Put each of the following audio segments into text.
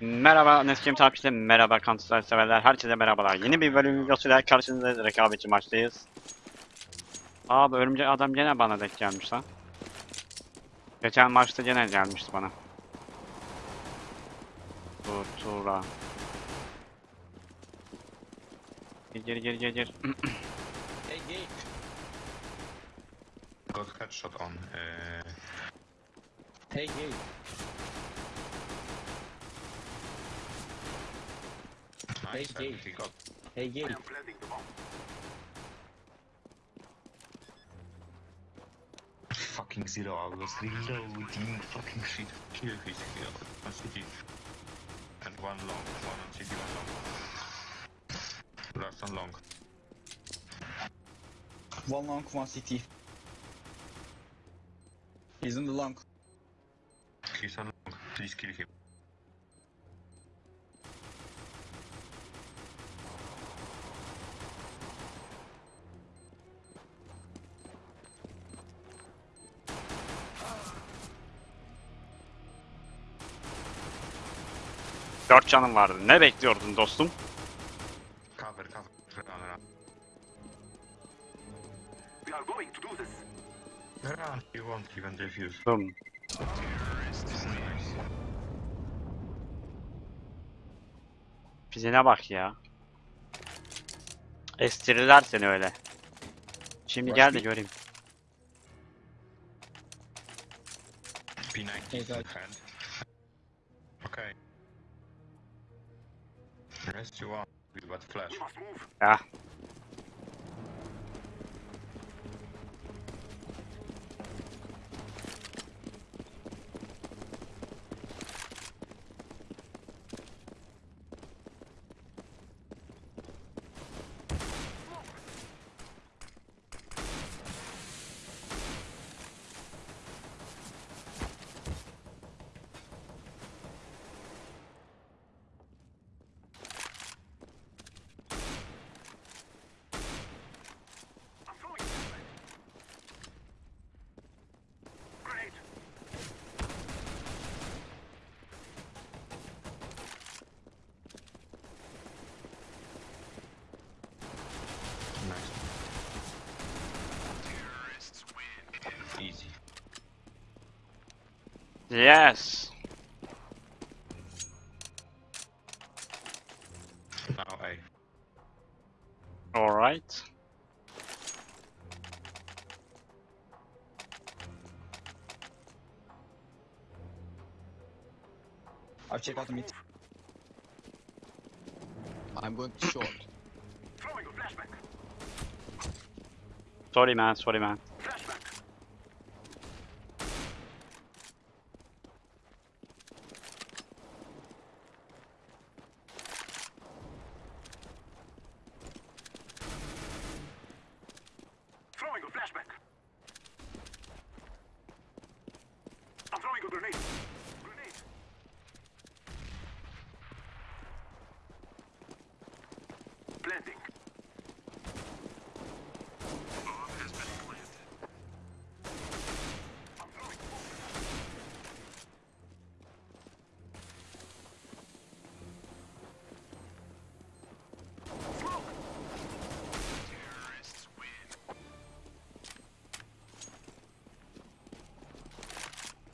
Merhaba Neskim takipçileri, merhaba Counter severler, herkese merhabalar. Yeni bir bölüm videosuyla karşınızda rekabetçi maçtayız. Abi örümcek adam gene bana denk gelmiş lan. Geçen maçta gene gelmişti bana. Dur, Tura. Gir gir gir gir gir. Hey, gate. Got headshot on. Uh, Hey, gate. Hey, and Dave. he got Hey, gate. fucking zero. I was reloading. Fucking shit. Kill his kill. On city. And one long. One on city, one long. Last on long. One long, one CT. He's in the long. He's on long. Please kill him. Canım vardı. Ne bekliyordun dostum? Cover, cover. We are going to do this. Run. You won't even defuse. Dur. Nice. Fizine bak ya. Estirirler seni öyle. Şimdi gel de göreyim. P90 Hey, in guys. hand. Rest you are, We got flash. We must move. Ya. I'm throwing Grenade. Nice. Easy. Yes. Now A. All right. I've checked out the mid. I'm going to short. Throwing a flashback. Sorry man, sorry man.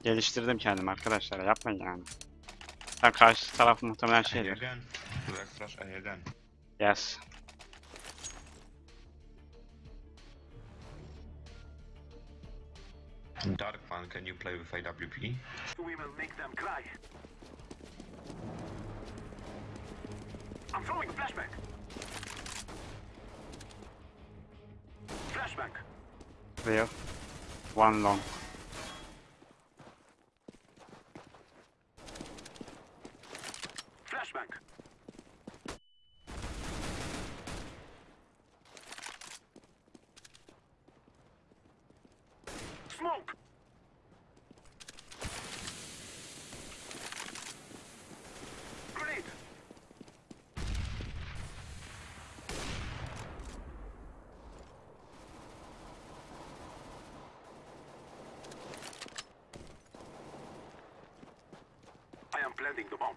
Geliştirdim kendimi arkadaşlar yapmayın yani. Ha, karşı taraf muhtemelen A şeydir. again. Let's rush A again. Yes. Dark one, can you play with AWP? We will make them cry. I'm throwing a flashback. Flashback. Clear. One long. I am planting. Planting the bomb.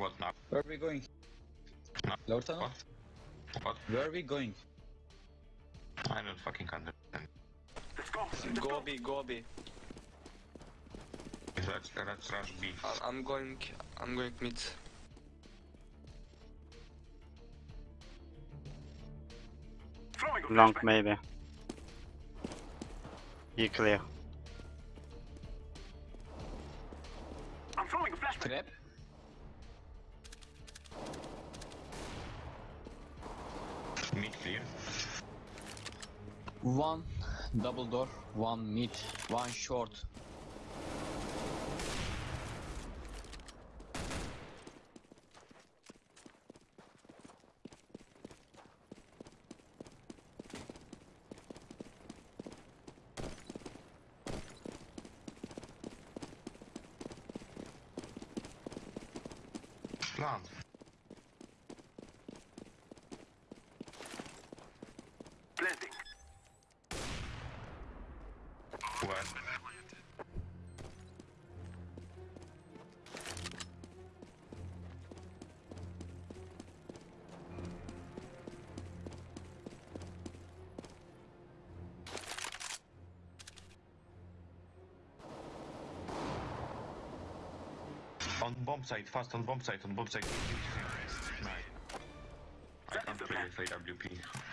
What now? Where are we going? No. Lower tunnel? What? What? Where are we going? I don't fucking understand. Let's go. Let's Go go. B, go B. Let's, let's rush B. I- I'm going, I'm going mid. Long maybe. Be clear. I'm throwing a flashbang. Trap? Mid clear. One double door, one mid, one short. Where? On bomb site, fast on bomb site, on bomb site. Nice. I can't play with AWP.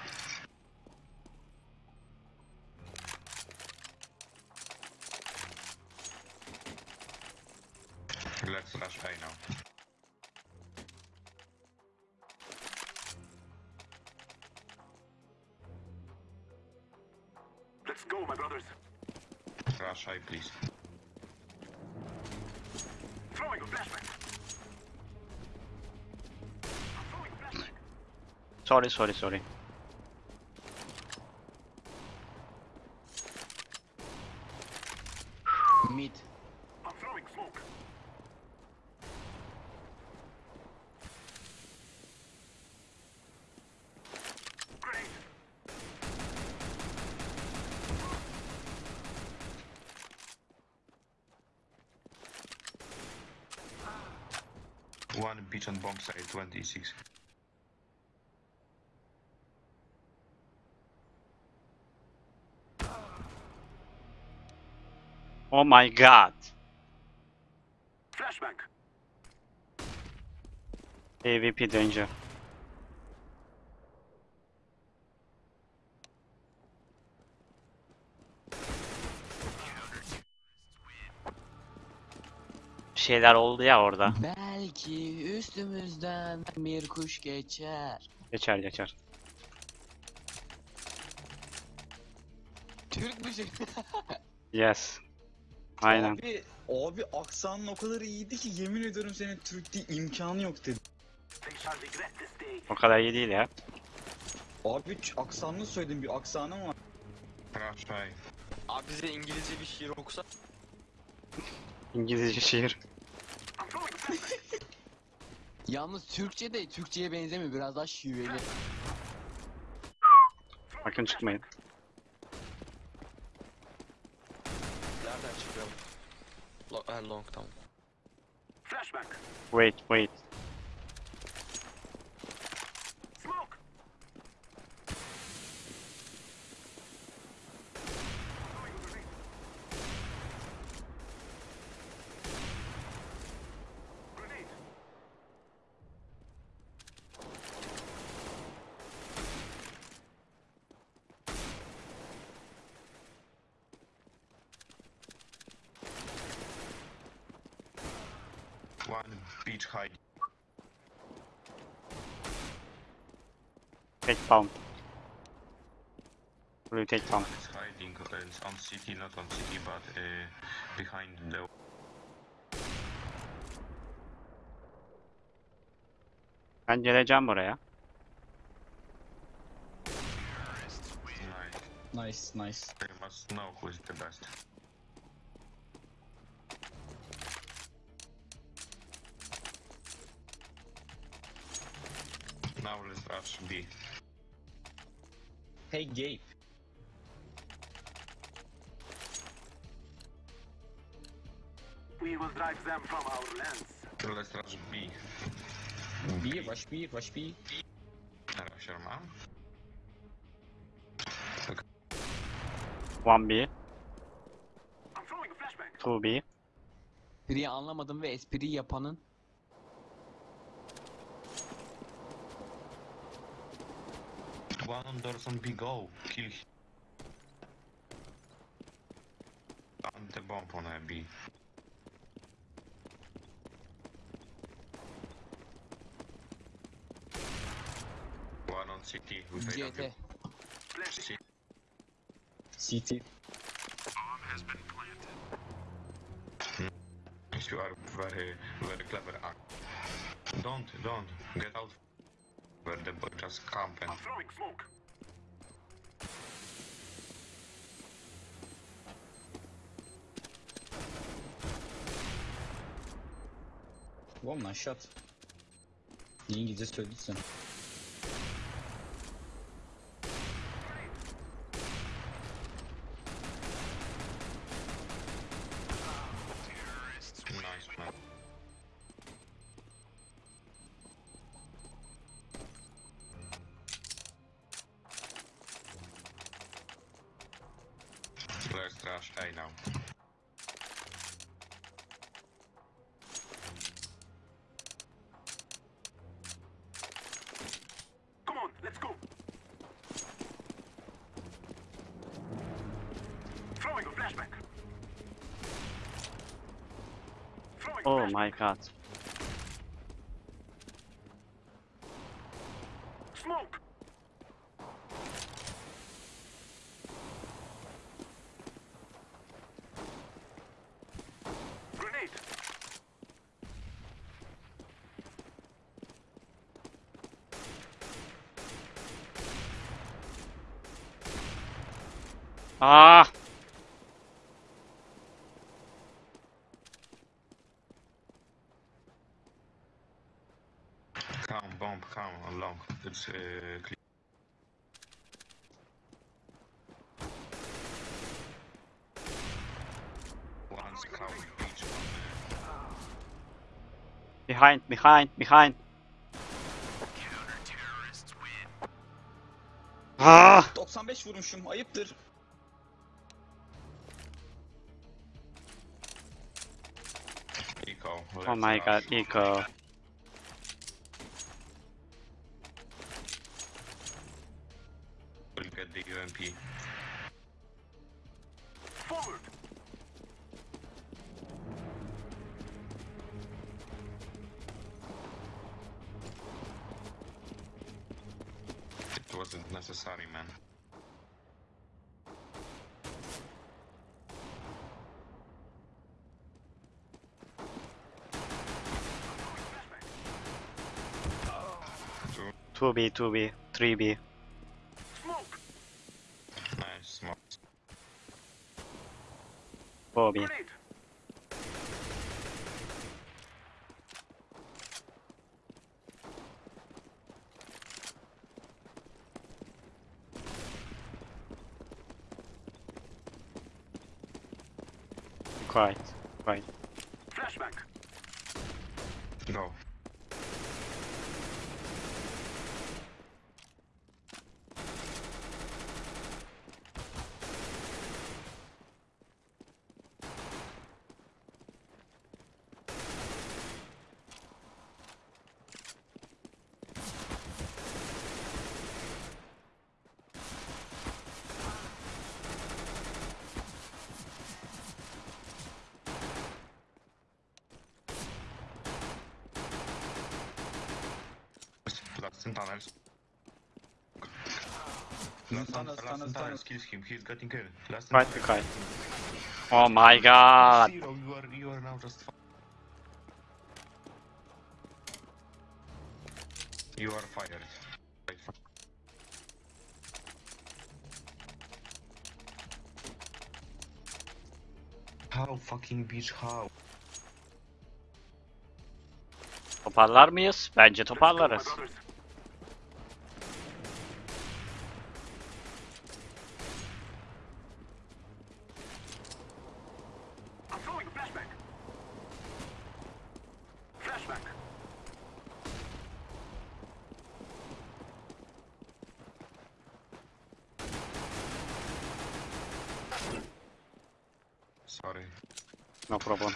Sorry sorry sorry. say 26. Oh my god. Flashback. AVP danger. şeyler oldu ya orada. Ben... Belki üstümüzden bir kuş geçer. Geçer geçer. Türk müziği. Yes. Aynen. Abi, abi aksanın o kadar iyiydi ki yemin ediyorum senin Türk değil imkanı yok dedi. O kadar iyi değil ya. Abi aksanını söyledim bir aksanım var. Abi bize İngilizce bir şiir okusa. İngilizce şiir. I'm throwing a flashbang. Yalnız Türkçe de Türkçe'ye benzemiyor biraz daha şiveli. Bakın çıkmayın. Nereden çıkıyor? Lo ha, long tamam. Wait wait. Take you take pump? It's hiding on city, not on city, but uh, behind the... Pencereceğim. Nice, nice. They must know who's the best. Now let's rush B. Hey Gabe. We will drive them from our lands. Let's rush B. B, rush B, rush B. Rusher mam. 1B, I'm throwing a flashbang. 2B. Espriyi anlamadım ve espriyi yapanın One on doors on B, go. Kill him. Plant the bomb on a B. One on CT with CT. AW. Flashing. CT. You are very, very clever. Ah. Don't, don't. Get out. Where the boy just camp and I'm throwing smoke. One man shot. İyi İngilizce söylediysen. Oh my god. Smoke. Grenade. Ah! Come, bomb, come along. It's uh, clear. One scout, each one. Behind, behind, behind. Ah! 95 vurmuşum ayıptır. Eco. Oh let's my god, rush. Eco. We'll get the UMP. Forward. It wasn't necessary, man. Two. 2B, 2B, 3B. Smoke. Nice, smoke. 4B. Grenade. Quiet, quiet. Tunnels. Last, Tunnels, last tunnels, in tunnels tunnels. kills him. He's getting killed. Last Quiet, tunnels. quiet. Oh my god! Zero, you are you are now just. You are fired. How fucking bitch how? Toparlar mıyız? Bence toparlarız. Sorry. No problem.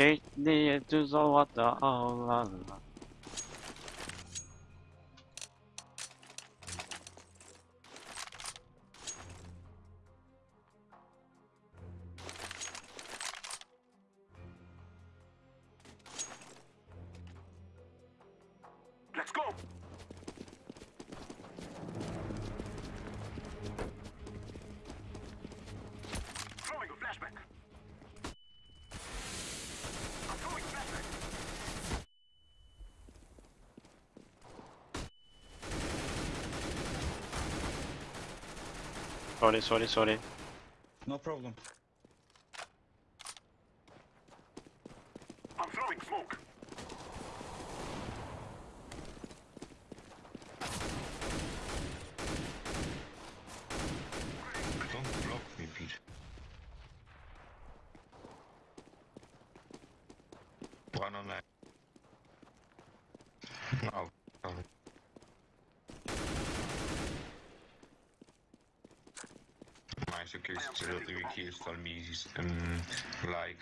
Kekliğe düz ovada ağlarlar. Sorry sorry sorry. No problem. I'm throwing smoke. Don't block me, Pete. One on that. No. sorry. Nice, okay, still the wiki is on me, um, like.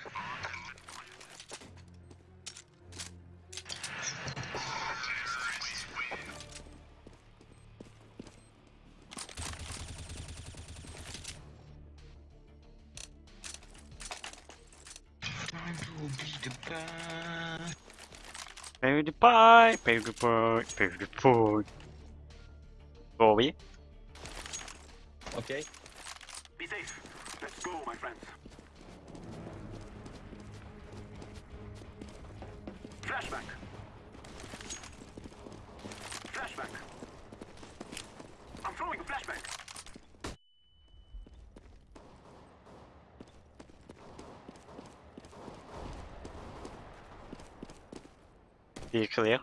Time to be the best. PewDiePie, PewDiePie, PewDiePie. Bobby. Okay. Be safe. Let's go, my friends. Flashback. Flashback. I'm throwing a flashback. Be clear.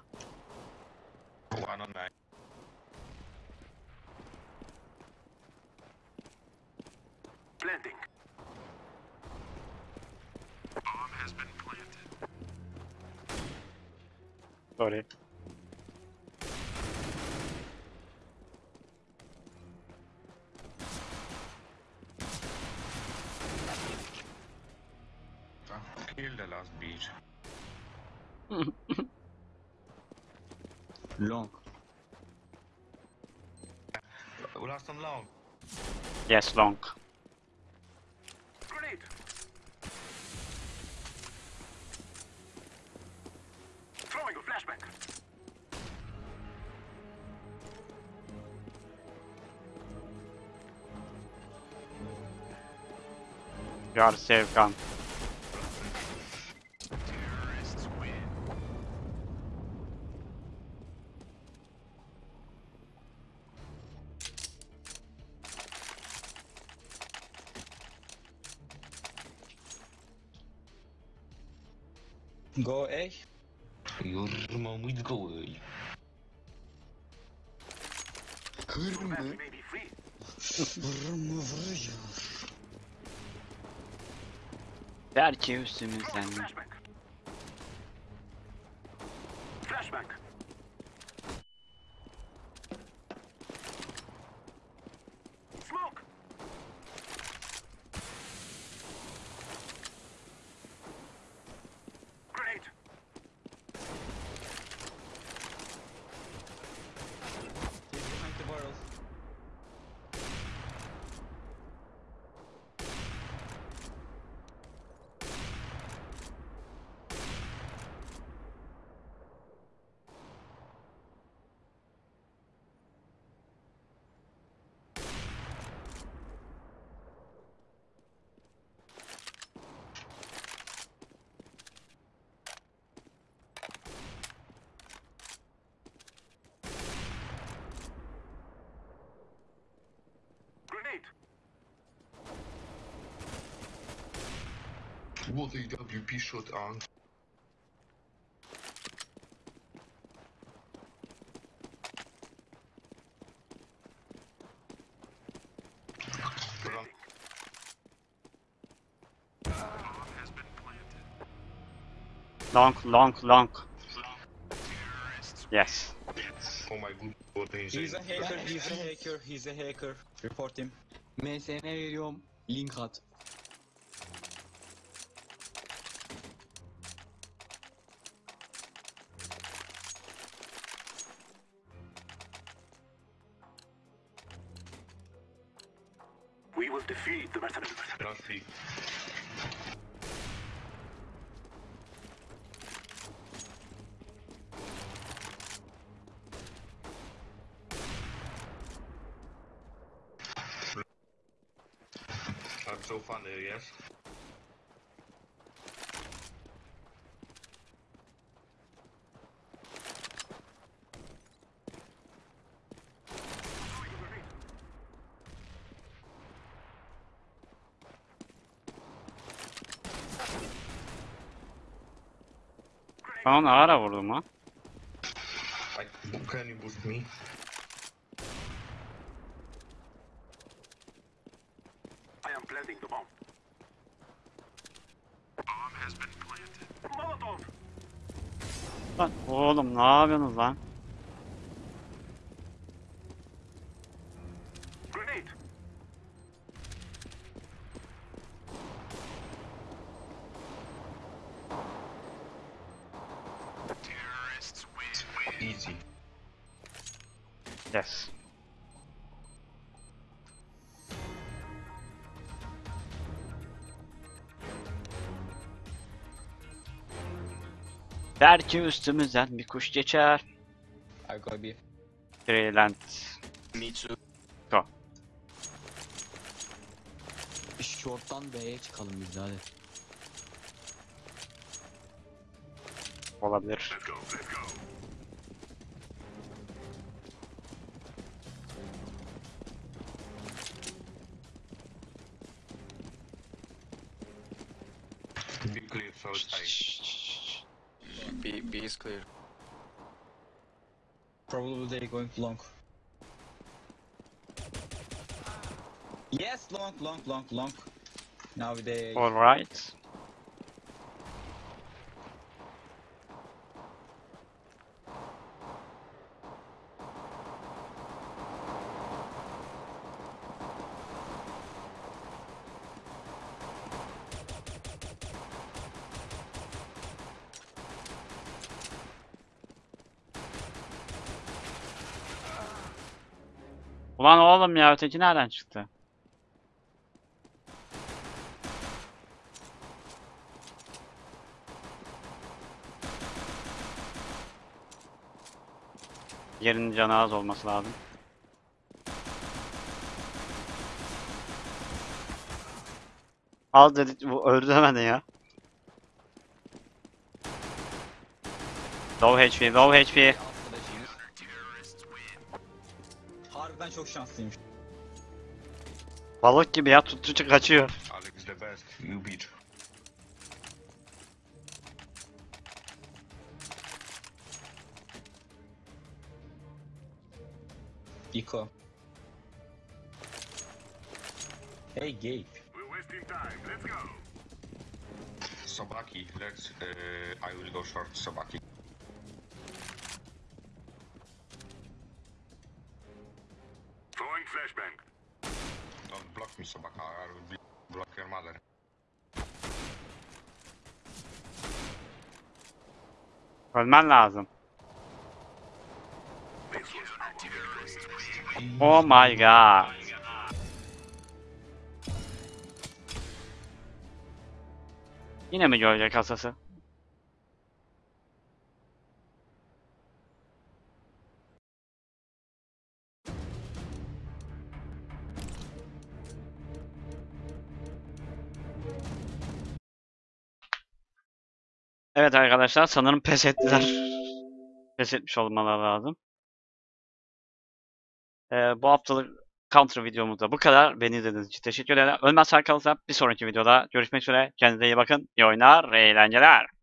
The last beat. Long. Last on long. Yes long. Grenade. Throwing a flashback. You are safe gun. É? Goei. Meu irmão muito goei. Irmã. Irmã varıyor. Ver çevirsin. What a WP shot on. Run. Long, long, long. Yes. Oh my god, what a He's a hacker, he's a hacker, he's a hacker. Report him. MSN veriyorum. Link at. Ben onu ara vurdum ha. Like, can you boost me? I am planting the bomb. Bomb has been planted. Molotov! Lan oğlum ne yapıyorsunuz lan? Yes. Belki üstümüzden bir kuş geçer. I go B. Brilliant. Me too. Short'tan B'ye çıkalım biz hadi. Olabilir. Let's go, let's go. Clear, so it's. B, B is clear. Probably they're going long. Yes, long, long, long, long. Now they. Alright. Ulan oğlum ya öteki nereden çıktı? Yerinin canı az olması lazım. Al dedi bu öldü hemen ya. Low HP, low HP. Harbiden çok şanslıymış. Balık gibi ya tuttuğu kaçıyor. Alex the best. You beat. Eco. Hey Gabe. We're wasting time. Let's go. Sabaki, let's. Uh, I will go short Sabaki. Ölmen lazım. Oh my god. Yine mi görecek hasası? Evet arkadaşlar sanırım pes ettiler. Pes etmiş olmaları lazım. Ee, bu haftalık Counter videomuzda bu kadar. Beni izlediğiniz için teşekkür ederim. Ölmez kalırsa bir sonraki videoda görüşmek üzere. Kendinize iyi bakın. İyi oyunlar, iyi eğlenceler.